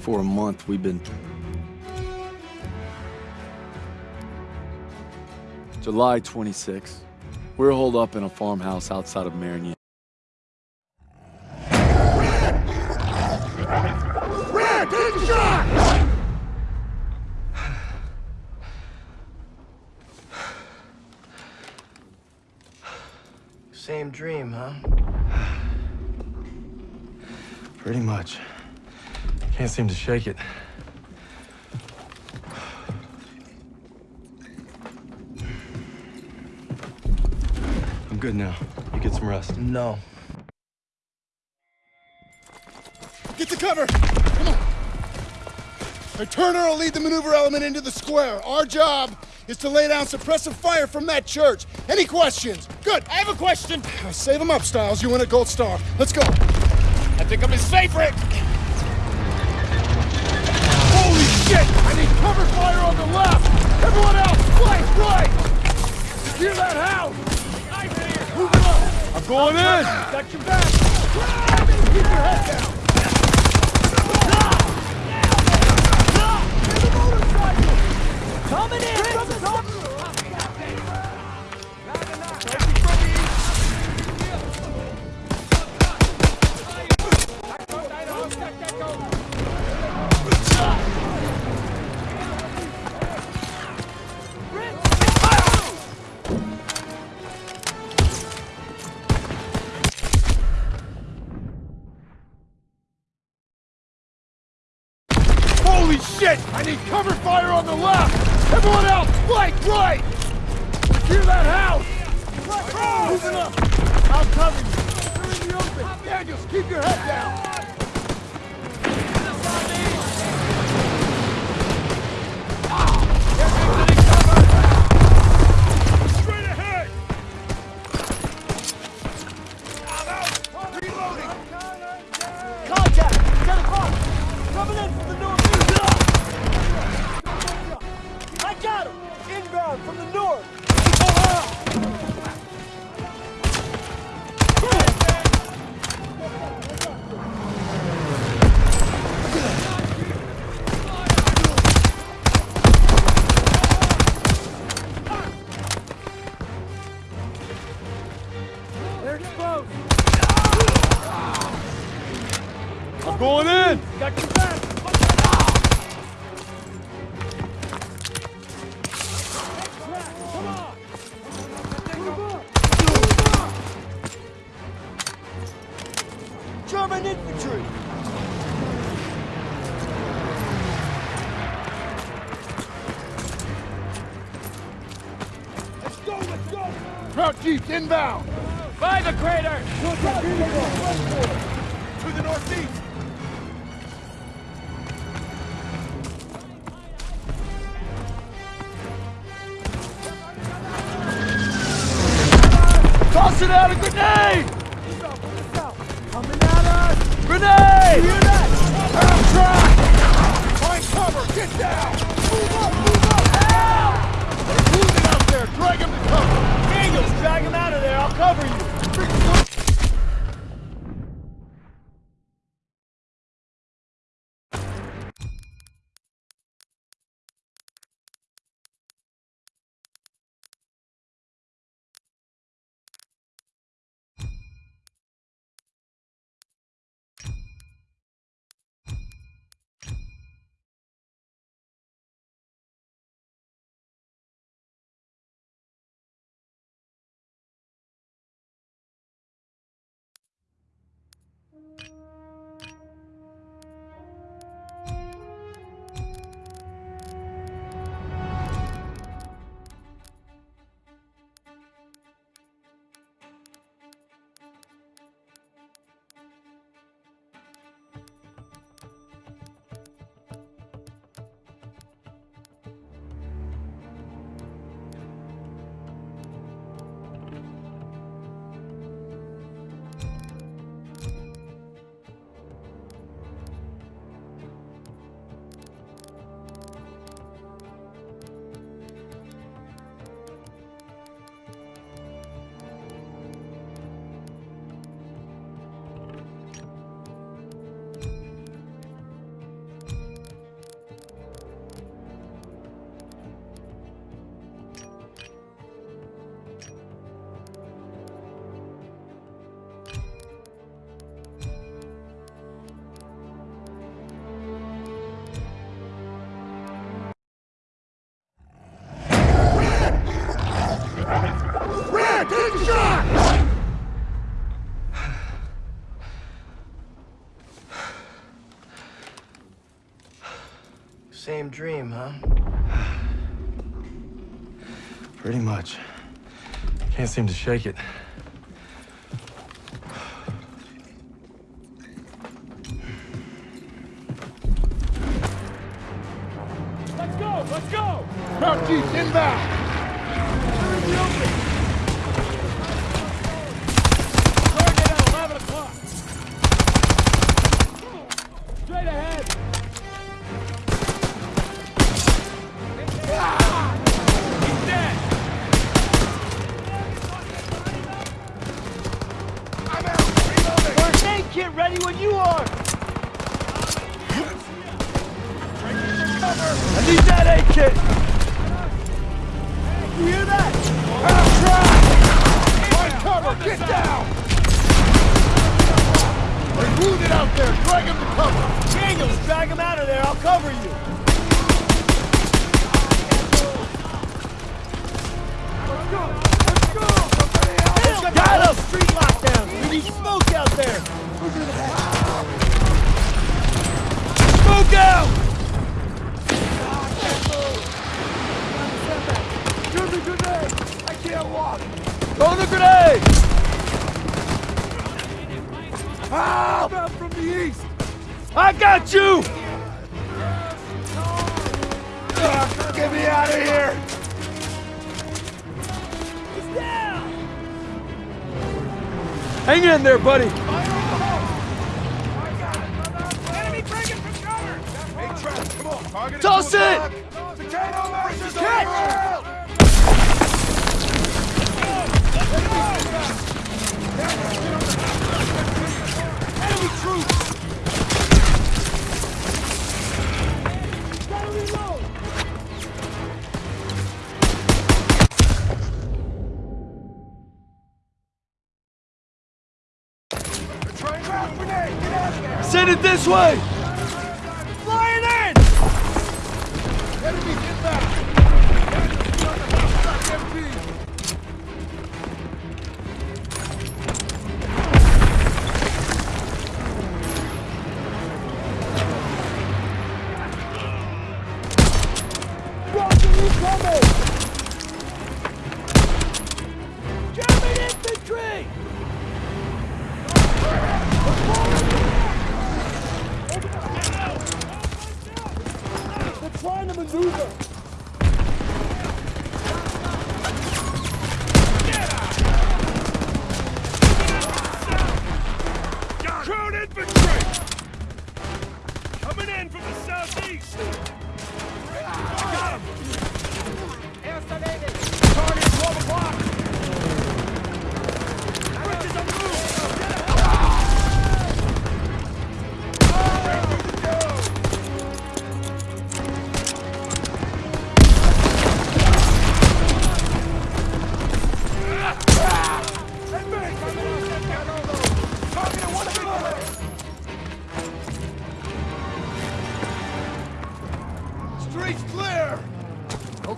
For a month, we've been... July 26. We're holed up in a farmhouse outside of Marigny. Red, take a shot! Same dream, huh? Pretty much. Can't seem to shake it. I'm good now. You get some rest. No. Get to cover! Come on! Now, Turner will lead the maneuver element into the square. Our job is to lay down suppressive fire from that church. Any questions? Good. I have a question. Save them up, Stiles. You win a gold star. Let's go. I think I'm his favorite. Holy shit! I need cover fire on the left! Everyone else, flank right! Secure that house! Move it up! I'm going in. Got your back! Keep your head down! Coming in from the. Holy shit! I need cover fire on the left! Everyone else, flank right! Secure that house! Moving up! I'll cover you! You're in the open! Daniels, keep your head down! The north. They're exposed. I'm going in! Got your back. Trout Jeep inbound! By the crater. To the northeast! Toss it out a grenade. Coming at us. Grenade. Hear that? Down track! Find cover! Get down! Dream, huh? Pretty much. Can't seem to shake it. Let's go! Let's go! Crouch East inbound! Kit ready when you are! I need that aid kit! You hear that? Find cover! Get down! They're wounded out there! Drag him to cover! Daniels, drag him out of there. I'll cover you. Throw the grenade. Ah! Help! Out from the east. I got you! Ugh, get me out of here! He's down! Hang in there, buddy! Enemy breaking from cover! Hey, Trav, come on! Target Toss it! Potato mashers Catch! Send it this way! From the southeast!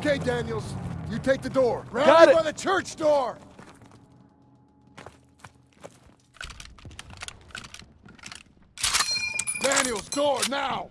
Okay, Daniels. You take the door. Round Got it. by the church door! Daniels, door, now!